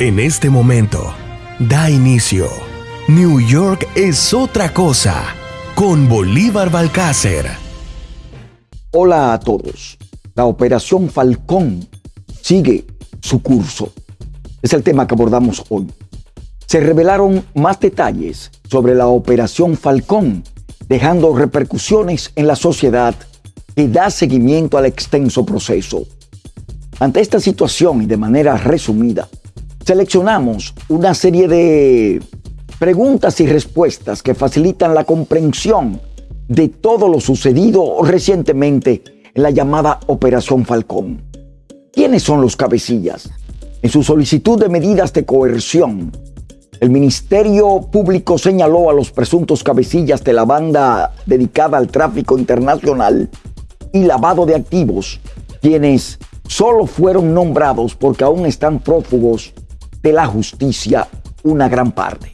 En este momento, da inicio. New York es otra cosa con Bolívar Balcácer. Hola a todos. La operación Falcón sigue su curso. Es el tema que abordamos hoy. Se revelaron más detalles sobre la operación Falcón, dejando repercusiones en la sociedad que da seguimiento al extenso proceso. Ante esta situación y de manera resumida, seleccionamos una serie de preguntas y respuestas que facilitan la comprensión de todo lo sucedido recientemente en la llamada Operación Falcón. ¿Quiénes son los cabecillas? En su solicitud de medidas de coerción, el Ministerio Público señaló a los presuntos cabecillas de la banda dedicada al tráfico internacional y lavado de activos, quienes solo fueron nombrados porque aún están prófugos de la justicia una gran parte.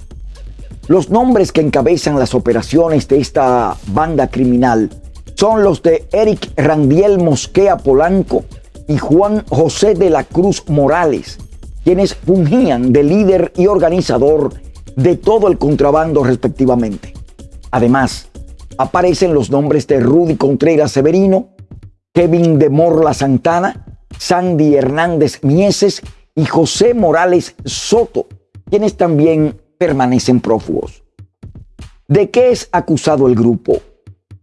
Los nombres que encabezan las operaciones de esta banda criminal son los de Eric Randiel Mosquea Polanco y Juan José de la Cruz Morales, quienes fungían de líder y organizador de todo el contrabando respectivamente. Además, aparecen los nombres de Rudy Contreras Severino, Kevin de Morla Santana, Sandy Hernández Mieses y José Morales Soto, quienes también permanecen prófugos. ¿De qué es acusado el grupo?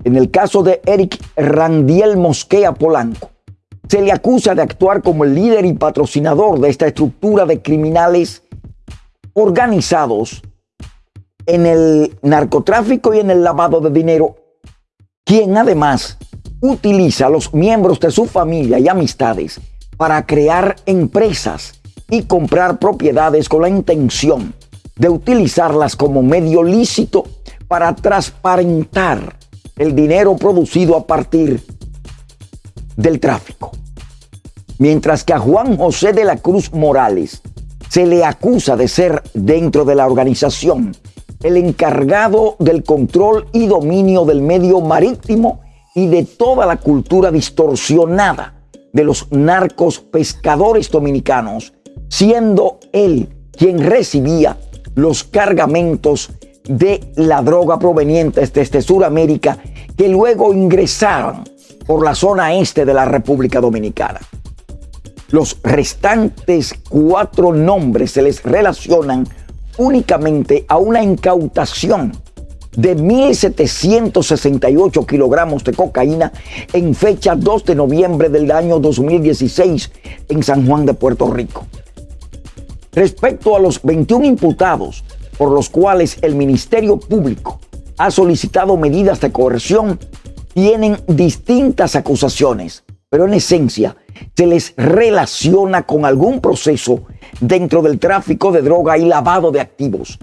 En el caso de Eric Randiel Mosquea Polanco, se le acusa de actuar como el líder y patrocinador de esta estructura de criminales organizados en el narcotráfico y en el lavado de dinero, quien además utiliza a los miembros de su familia y amistades para crear empresas y comprar propiedades con la intención de utilizarlas como medio lícito para transparentar el dinero producido a partir del tráfico. Mientras que a Juan José de la Cruz Morales se le acusa de ser dentro de la organización el encargado del control y dominio del medio marítimo y de toda la cultura distorsionada de los narcos pescadores dominicanos siendo él quien recibía los cargamentos de la droga provenientes desde Sudamérica que luego ingresaban por la zona este de la República Dominicana. Los restantes cuatro nombres se les relacionan únicamente a una incautación de 1.768 kilogramos de cocaína en fecha 2 de noviembre del año 2016 en San Juan de Puerto Rico. Respecto a los 21 imputados por los cuales el Ministerio Público ha solicitado medidas de coerción, tienen distintas acusaciones, pero en esencia se les relaciona con algún proceso dentro del tráfico de droga y lavado de activos.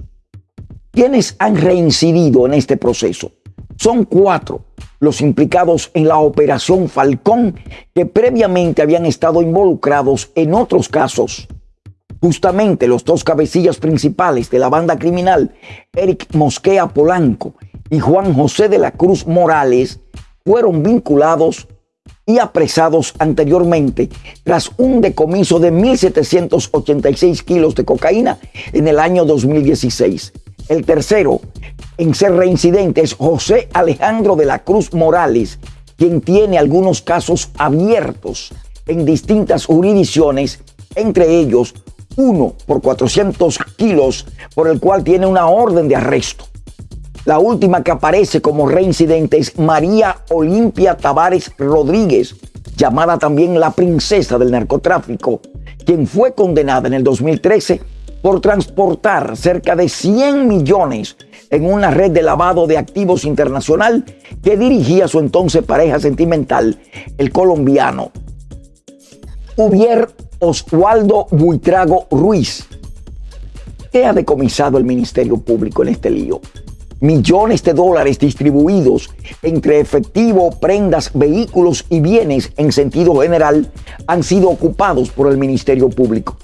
¿Quiénes han reincidido en este proceso? Son cuatro los implicados en la operación Falcón que previamente habían estado involucrados en otros casos Justamente los dos cabecillas principales de la banda criminal, Eric Mosquea Polanco y Juan José de la Cruz Morales, fueron vinculados y apresados anteriormente tras un decomiso de 1.786 kilos de cocaína en el año 2016. El tercero en ser reincidente es José Alejandro de la Cruz Morales, quien tiene algunos casos abiertos en distintas jurisdicciones, entre ellos uno por 400 kilos, por el cual tiene una orden de arresto. La última que aparece como reincidente es María Olimpia Tavares Rodríguez, llamada también la princesa del narcotráfico, quien fue condenada en el 2013 por transportar cerca de 100 millones en una red de lavado de activos internacional que dirigía su entonces pareja sentimental, el colombiano Ubier Oswaldo Buitrago Ruiz. ¿Qué ha decomisado el Ministerio Público en este lío? Millones de dólares distribuidos entre efectivo, prendas, vehículos y bienes en sentido general han sido ocupados por el Ministerio Público.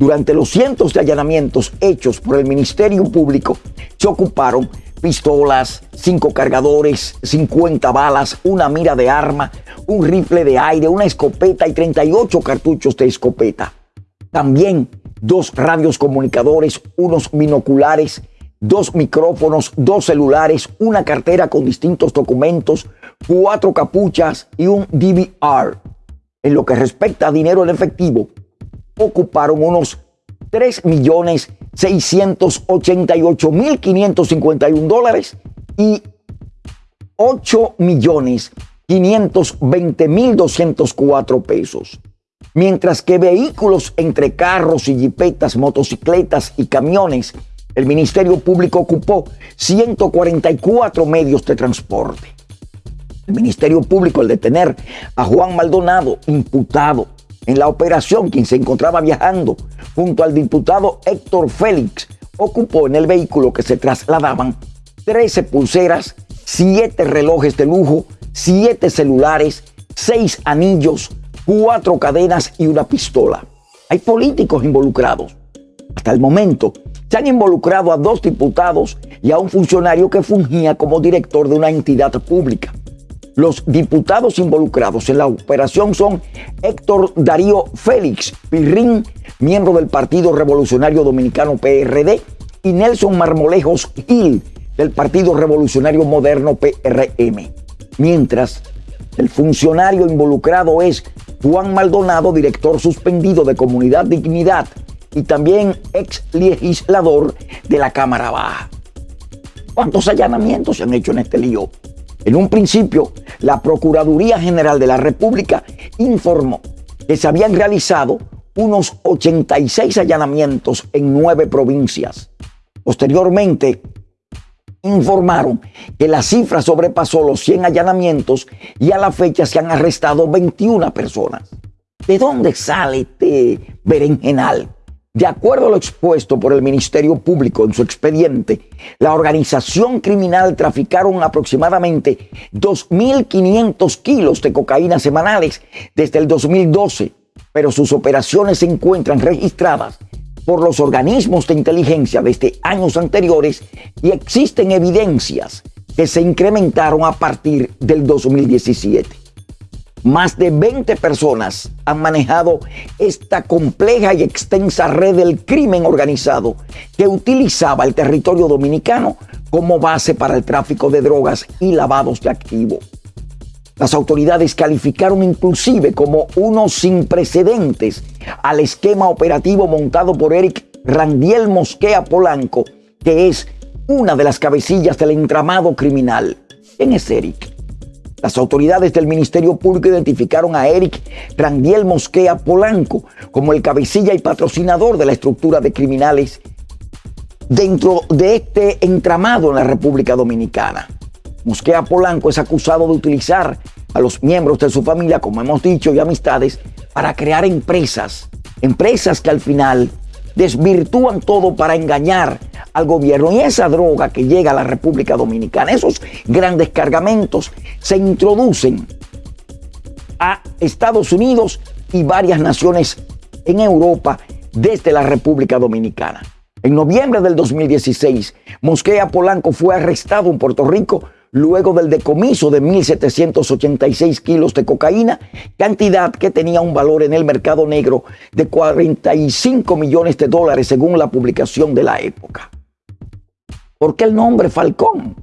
Durante los cientos de allanamientos hechos por el Ministerio Público, se ocuparon pistolas, cinco cargadores, 50 balas, una mira de arma, un rifle de aire, una escopeta y 38 cartuchos de escopeta. También dos radios comunicadores, unos binoculares, dos micrófonos, dos celulares, una cartera con distintos documentos, cuatro capuchas y un DVR. En lo que respecta a dinero en efectivo, ocuparon unos 3.688.551 dólares y 8.520.204 pesos. Mientras que vehículos entre carros y jipetas, motocicletas y camiones, el Ministerio Público ocupó 144 medios de transporte. El Ministerio Público, al detener a Juan Maldonado, imputado en la operación, quien se encontraba viajando junto al diputado Héctor Félix, ocupó en el vehículo que se trasladaban 13 pulseras, 7 relojes de lujo, 7 celulares, 6 anillos, 4 cadenas y una pistola. Hay políticos involucrados. Hasta el momento se han involucrado a dos diputados y a un funcionario que fungía como director de una entidad pública. Los diputados involucrados en la operación son Héctor Darío Félix Pirrín, miembro del Partido Revolucionario Dominicano PRD, y Nelson Marmolejos Gil, del Partido Revolucionario Moderno PRM. Mientras, el funcionario involucrado es Juan Maldonado, director suspendido de Comunidad Dignidad y también ex legislador de la Cámara Baja. ¿Cuántos allanamientos se han hecho en este lío? En un principio, la Procuraduría General de la República informó que se habían realizado unos 86 allanamientos en nueve provincias. Posteriormente, informaron que la cifra sobrepasó los 100 allanamientos y a la fecha se han arrestado 21 personas. ¿De dónde sale este berenjenal? De acuerdo a lo expuesto por el Ministerio Público en su expediente, la organización criminal traficaron aproximadamente 2.500 kilos de cocaína semanales desde el 2012, pero sus operaciones se encuentran registradas por los organismos de inteligencia desde años anteriores y existen evidencias que se incrementaron a partir del 2017. Más de 20 personas han manejado esta compleja y extensa red del crimen organizado que utilizaba el territorio dominicano como base para el tráfico de drogas y lavados de activos. Las autoridades calificaron inclusive como uno sin precedentes al esquema operativo montado por Eric Randiel Mosquea Polanco, que es una de las cabecillas del entramado criminal. ¿Quién es Eric? Las autoridades del Ministerio Público identificaron a Eric Randiel Mosquea Polanco como el cabecilla y patrocinador de la estructura de criminales dentro de este entramado en la República Dominicana. Mosquea Polanco es acusado de utilizar a los miembros de su familia, como hemos dicho, y amistades para crear empresas, empresas que al final desvirtúan todo para engañar al gobierno. Y esa droga que llega a la República Dominicana, esos grandes cargamentos, se introducen a Estados Unidos y varias naciones en Europa desde la República Dominicana. En noviembre del 2016, Mosquea Polanco fue arrestado en Puerto Rico luego del decomiso de 1.786 kilos de cocaína, cantidad que tenía un valor en el mercado negro de 45 millones de dólares según la publicación de la época. ¿Por qué el nombre Falcón?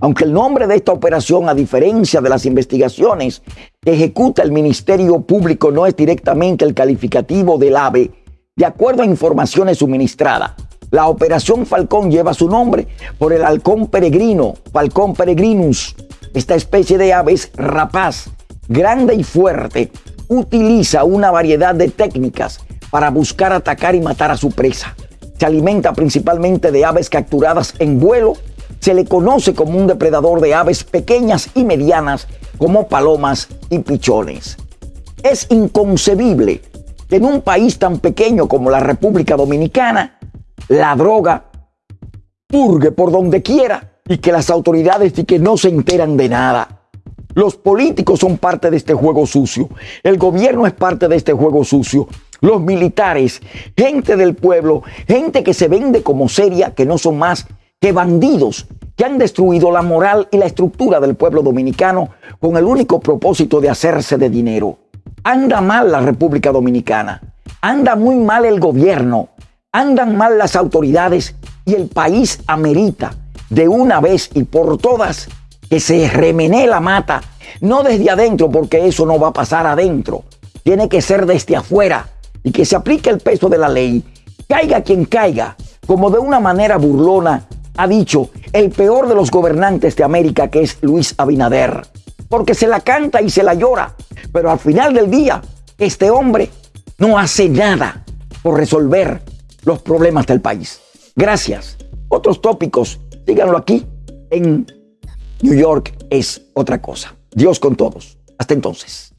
Aunque el nombre de esta operación, a diferencia de las investigaciones que ejecuta el Ministerio Público, no es directamente el calificativo del AVE, de acuerdo a informaciones suministradas, la operación Falcón lleva su nombre por el halcón peregrino, Falcón peregrinus. Esta especie de aves rapaz, grande y fuerte, utiliza una variedad de técnicas para buscar atacar y matar a su presa se alimenta principalmente de aves capturadas en vuelo. Se le conoce como un depredador de aves pequeñas y medianas como palomas y pichones. Es inconcebible que en un país tan pequeño como la República Dominicana la droga purgue por donde quiera y que las autoridades y que no se enteran de nada. Los políticos son parte de este juego sucio. El gobierno es parte de este juego sucio los militares, gente del pueblo, gente que se vende como seria, que no son más que bandidos, que han destruido la moral y la estructura del pueblo dominicano con el único propósito de hacerse de dinero. Anda mal la República Dominicana, anda muy mal el gobierno, Andan mal las autoridades y el país amerita de una vez y por todas que se remenee la mata, no desde adentro, porque eso no va a pasar adentro, tiene que ser desde afuera y que se aplique el peso de la ley, caiga quien caiga, como de una manera burlona ha dicho el peor de los gobernantes de América, que es Luis Abinader, porque se la canta y se la llora, pero al final del día, este hombre no hace nada por resolver los problemas del país. Gracias. Otros tópicos, díganlo aquí en New York es otra cosa. Dios con todos. Hasta entonces.